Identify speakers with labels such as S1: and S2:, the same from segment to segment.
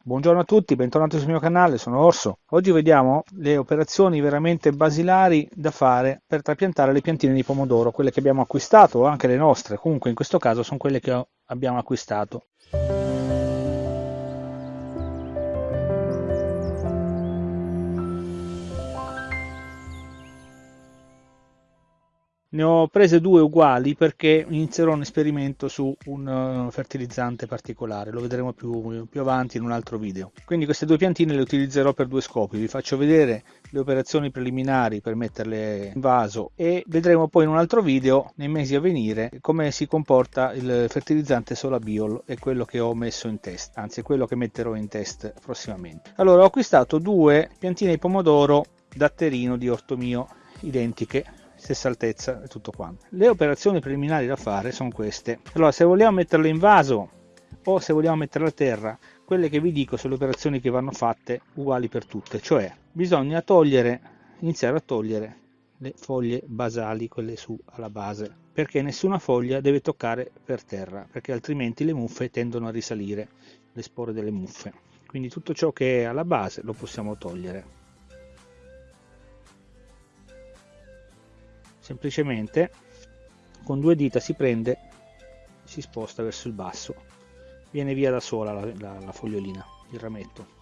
S1: Buongiorno a tutti, bentornati sul mio canale, sono Orso. Oggi vediamo le operazioni veramente basilari da fare per trapiantare le piantine di pomodoro, quelle che abbiamo acquistato o anche le nostre, comunque in questo caso sono quelle che abbiamo acquistato. Ne ho prese due uguali perché inizierò un esperimento su un uh, fertilizzante particolare, lo vedremo più, più, avanti in un altro video. Quindi queste due piantine le utilizzerò per due scopi, vi faccio vedere le operazioni preliminari per metterle in vaso e vedremo poi in un altro video nei mesi a venire come si comporta il fertilizzante Solabiol e quello che ho messo in test, anzi quello che metterò in test prossimamente. Allora ho acquistato due piantine di pomodoro datterino di orto mio identiche stessa altezza e tutto quanto. Le operazioni preliminari da fare sono queste. Allora, se vogliamo metterle in vaso o se vogliamo metterle a terra, quelle che vi dico sono le operazioni che vanno fatte uguali per tutte, cioè bisogna togliere, iniziare a togliere le foglie basali, quelle su alla base, perché nessuna foglia deve toccare per terra, perché altrimenti le muffe tendono a risalire, le spore delle muffe. Quindi tutto ciò che è alla base lo possiamo togliere. Semplicemente con due dita si prende si sposta verso il basso. Viene via da sola la, la, la fogliolina il rametto.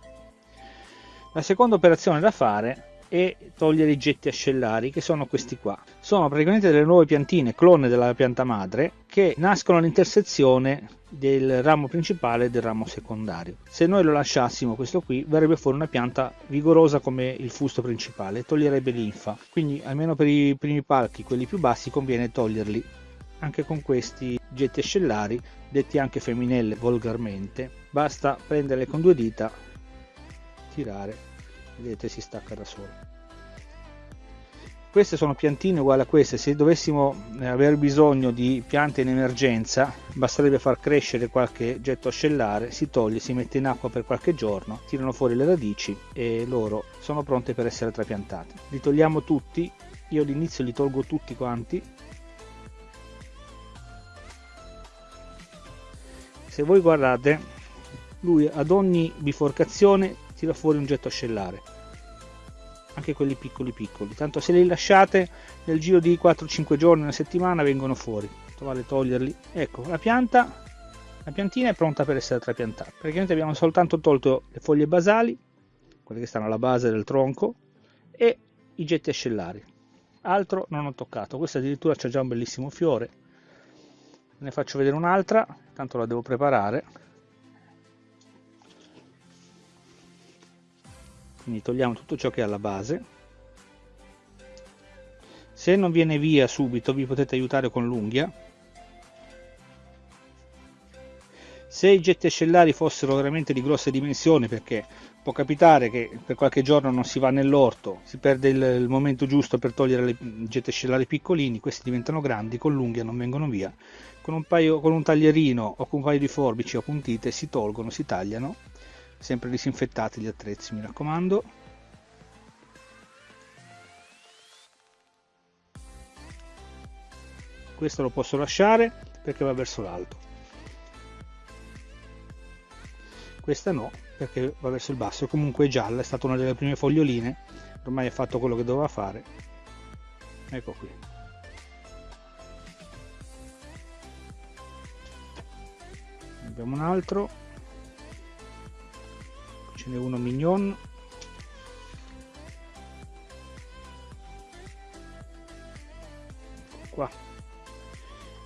S1: La seconda operazione da fare è togliere i getti ascellari che sono questi qua. Sono praticamente delle nuove piantine clone della pianta madre che nascono all'intersezione del ramo principale e del ramo secondario. Se noi lo lasciassimo questo qui verrebbe fuori una pianta vigorosa come il fusto principale, toglierebbe linfa, quindi almeno per i primi palchi, quelli più bassi, conviene toglierli. Anche con questi getti ascellari, detti anche femminelle volgarmente, basta prenderle con due dita, tirare, vedete si stacca da solo. Queste sono piantine uguali a queste. Se dovessimo eh, aver bisogno di piante in emergenza basterebbe far crescere qualche getto ascellare si toglie si mette in acqua per qualche giorno tirano fuori le radici e loro sono pronte per essere trapiantate. Li togliamo tutti. Io all'inizio li tolgo tutti quanti. Se voi guardate lui ad ogni biforcazione tira fuori un getto ascellare anche quelli piccoli piccoli. Tanto se li lasciate nel giro di 4-5 giorni una settimana vengono fuori. Vale toglierli. Ecco la pianta la piantina è pronta per essere trapiantata. Praticamente abbiamo soltanto tolto le foglie basali quelle che stanno alla base del tronco e i getti ascellari altro non ho toccato. Questa addirittura c'è già un bellissimo fiore. Ne faccio vedere un'altra tanto la devo preparare quindi togliamo tutto ciò che è alla base. Se non viene via subito vi potete aiutare con l'unghia. Se i getti ascellari fossero veramente di grosse dimensioni perché può capitare che per qualche giorno non si va nell'orto si perde il, il, momento giusto per togliere i getti ascellari piccolini questi diventano grandi con l'unghia non vengono via. Con un, paio, con un taglierino o con un paio di forbici appuntite si tolgono si tagliano sempre disinfettati gli attrezzi mi raccomando. Questo lo posso lasciare perché va verso l'alto. Questa no perché va verso il basso. Comunque è gialla è stata una delle prime foglioline. Ormai ha fatto quello che doveva fare. Ecco qui. Abbiamo un altro ce n'è uno mignon. Qua.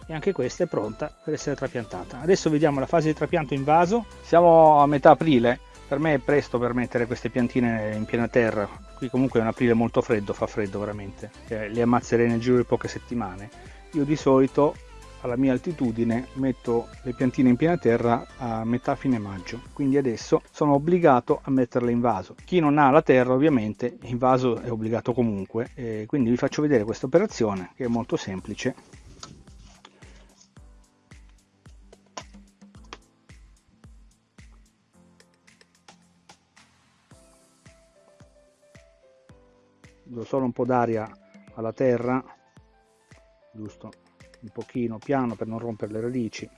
S1: E anche questa è pronta per essere trapiantata. Adesso vediamo la fase di trapianto in vaso. Siamo a metà aprile. Per me è presto per mettere queste piantine in piena terra. Qui comunque è un aprile molto freddo fa freddo veramente. Eh, le ammazzerei nel giro di poche settimane. Io di solito alla mia altitudine metto le piantine in piena terra a metà fine maggio. Quindi adesso sono obbligato a metterle in vaso. Chi non ha la terra ovviamente in vaso è obbligato comunque. E quindi vi faccio vedere questa operazione che è molto semplice. Do solo un po' d'aria alla terra giusto un pochino piano per non rompere le radici.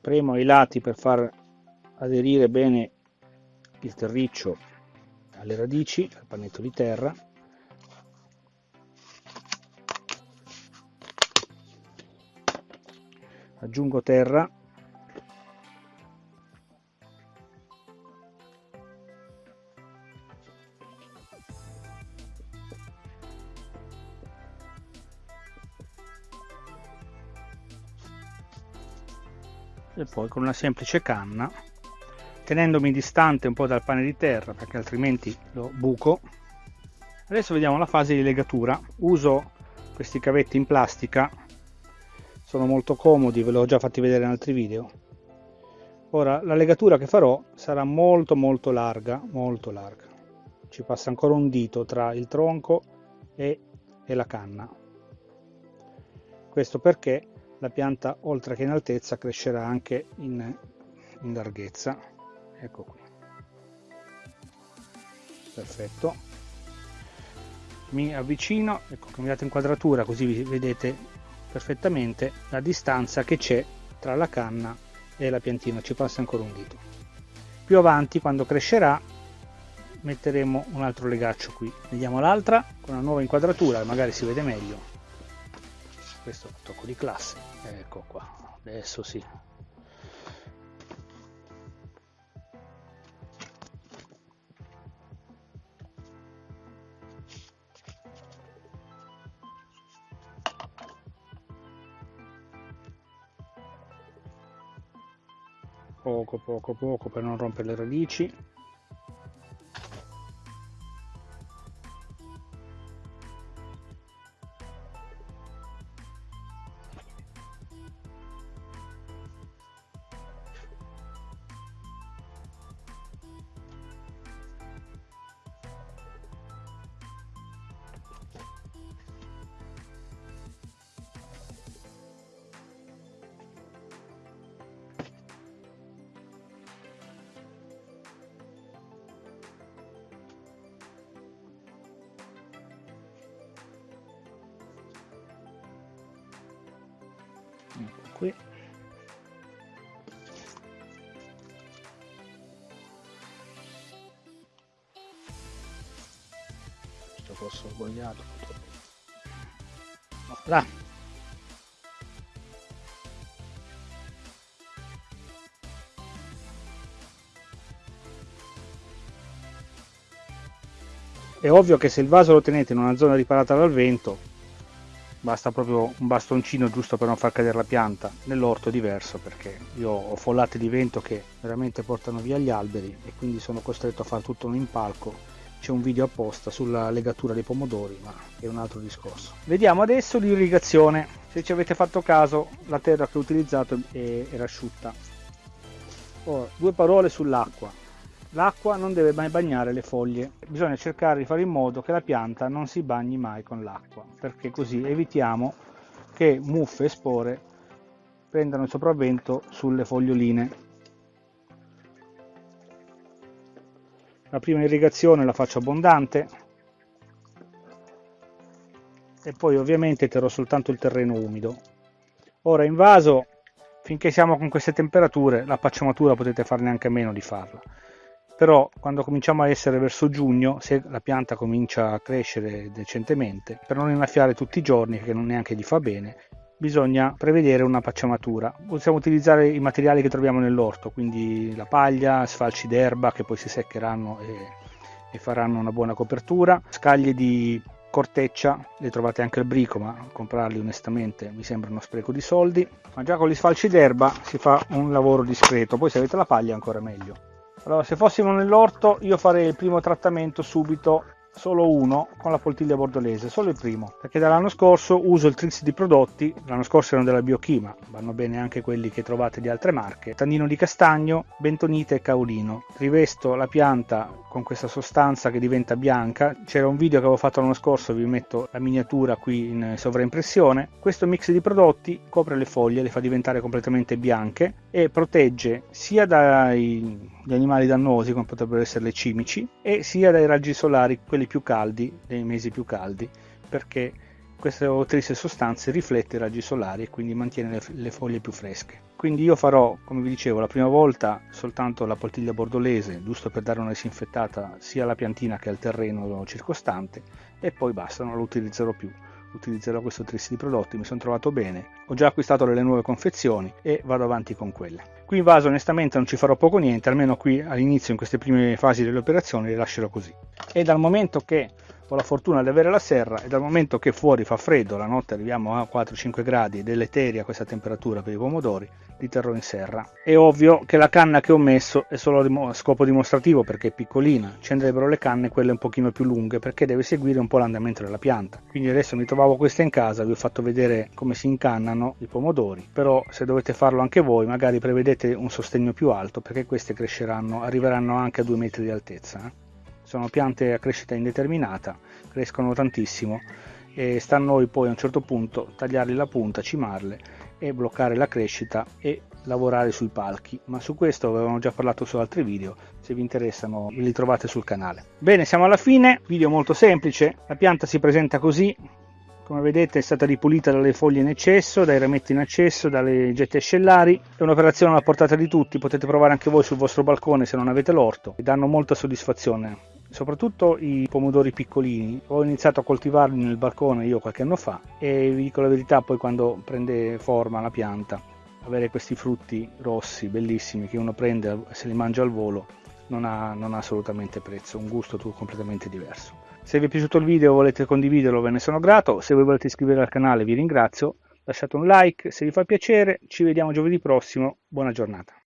S1: Premo i lati per far aderire bene il terriccio alle radici, al panetto di terra. Aggiungo terra. E poi con una semplice canna tenendomi distante un po' dal pane di terra perché altrimenti lo buco. Adesso vediamo la fase di legatura. Uso questi cavetti in plastica. Sono molto comodi ve l'ho già fatti vedere in altri video. Ora la legatura che farò sarà molto molto larga molto larga. Ci passa ancora un dito tra il tronco e, e la canna. Questo perché la pianta oltre che in altezza crescerà anche in, in larghezza. Ecco qui. Perfetto. Mi avvicino ecco cambiate inquadratura così vedete perfettamente la distanza che c'è tra la canna e la piantina. Ci passa ancora un dito. Più avanti quando crescerà metteremo un altro legaccio qui. Vediamo l'altra con una nuova inquadratura magari si vede meglio questo tocco di classe. Ecco qua adesso sì. Poco poco poco per non rompere le radici ecco qui. Questo ho sbagliato là. È ovvio che se il vaso lo tenete in una zona riparata dal vento basta proprio un bastoncino giusto per non far cadere la pianta nell'orto è diverso perché io ho follate di vento che veramente portano via gli alberi e quindi sono costretto a fare tutto un impalco. C'è un video apposta sulla legatura dei pomodori ma è un altro discorso. Vediamo adesso l'irrigazione. Se ci avete fatto caso la terra che ho utilizzato era asciutta. Ora due parole sull'acqua L'acqua non deve mai bagnare le foglie, bisogna cercare di fare in modo che la pianta non si bagni mai con l'acqua, perché così evitiamo che muffe e spore prendano il sopravvento sulle foglioline. La prima irrigazione la faccio abbondante e poi ovviamente terrò soltanto il terreno umido. Ora in vaso, finché siamo con queste temperature, la pacciamatura potete farne anche meno di farla però quando cominciamo a essere verso giugno, se la pianta comincia a crescere decentemente, per non innaffiare tutti i giorni, che non neanche gli fa bene, bisogna prevedere una pacciamatura. Possiamo utilizzare i materiali che troviamo nell'orto, quindi la paglia, sfalci d'erba che poi si seccheranno e, e faranno una buona copertura, scaglie di corteccia, le trovate anche al brico, ma comprarli onestamente mi sembra uno spreco di soldi. Ma già con gli sfalci d'erba si fa un lavoro discreto, poi se avete la paglia ancora meglio. Allora, se fossimo nell'orto, io farei il primo trattamento subito solo uno con la poltiglia bordolese, solo il primo, perché dall'anno scorso uso il Trix di prodotti, l'anno scorso erano della Biochima, vanno bene anche quelli che trovate di altre marche, tannino di castagno, bentonite e caolino. Rivesto la pianta con questa sostanza che diventa bianca, c'era un video che avevo fatto l'anno scorso, vi metto la miniatura qui in sovraimpressione. Questo mix di prodotti copre le foglie, le fa diventare completamente bianche e protegge sia dai animali dannosi come potrebbero essere le cimici e sia dai raggi solari, quelli più caldi, nei mesi più caldi, perché queste triste sostanze riflette i raggi solari e quindi mantiene le, le, foglie più fresche. Quindi io farò, come vi dicevo, la prima volta soltanto la poltiglia bordolese, giusto per dare una disinfettata sia alla piantina che al terreno circostante e poi basta, non lo utilizzerò più utilizzerò questo tris di prodotti, mi sono trovato bene, ho già acquistato le nuove confezioni e vado avanti con quelle. Qui in vaso onestamente non ci farò poco niente, almeno qui all'inizio in queste prime fasi delle operazioni le lascerò così. E dal momento che ho la fortuna di avere la serra e dal momento che fuori fa freddo, la notte arriviamo a 4-5 gradi, deleteria questa temperatura per i pomodori, li terrò in serra. È ovvio che la canna che ho messo è solo a scopo dimostrativo perché è piccolina, ci andrebbero le canne quelle un pochino più lunghe perché deve seguire un po' l'andamento della pianta. Quindi adesso mi trovavo queste in casa, vi ho fatto vedere come si incannano i pomodori, però se dovete farlo anche voi magari prevedete un sostegno più alto perché queste cresceranno, arriveranno anche a 2 metri di altezza. Sono piante a crescita indeterminata, crescono tantissimo e sta a noi poi a un certo punto tagliarli la punta, cimarle e bloccare la crescita e lavorare sui palchi, ma su questo avevamo già parlato su altri video, se vi interessano li trovate sul canale. Bene, siamo alla fine, video molto semplice, la pianta si presenta così, come vedete è stata ripulita dalle foglie in eccesso, dai rametti in eccesso, dalle gette ascellari. È un'operazione alla portata di tutti, potete provare anche voi sul vostro balcone se non avete l'orto e danno molta soddisfazione soprattutto i pomodori piccolini. Ho iniziato a coltivarli nel balcone io qualche anno fa e vi dico la verità, poi quando prende forma la pianta, avere questi frutti rossi bellissimi che uno prende e se li mangia al volo non ha, non ha assolutamente prezzo, un gusto completamente diverso. Se vi è piaciuto il video e volete condividerlo ve ne sono grato, se voi volete iscrivervi al canale vi ringrazio, lasciate un like se vi fa piacere, ci vediamo giovedì prossimo, buona giornata.